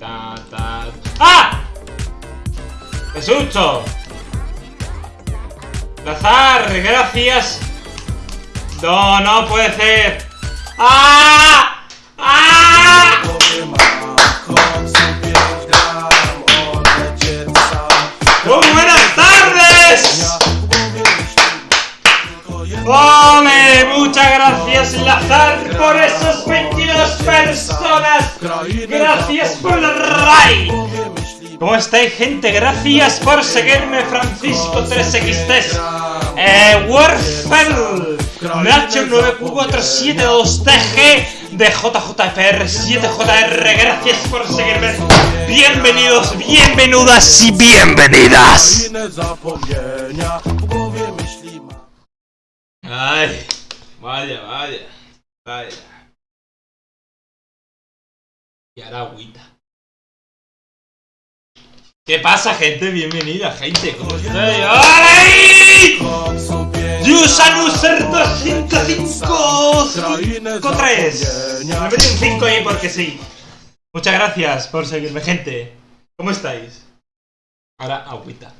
Ta, ta. ¡Ah! ¡Qué susto! Lazar, gracias. No, no puede ser. ¡Ah! ¡Ah! ¡Oh, buenas tardes! ¡Ole! Muchas gracias, Lazar, por esos 22 personas. Gracias por el ray. ¿Cómo estáis, gente? Gracias por seguirme, Francisco 3XT. Eh, Warfel, Nacho 9472TG de JJFR7JR. Gracias por seguirme. Bienvenidos, bienvenidas y bienvenidas. Ay, vaya, vaya, vaya. Y ahora agüita. ¿Qué pasa, gente? Bienvenida, gente. ¿Cómo estáis? ¡Ay! Yusan User 205 3 Me metí un 5 ahí porque sí. Muchas gracias por seguirme, gente. ¿Cómo estáis? Ahora agüita.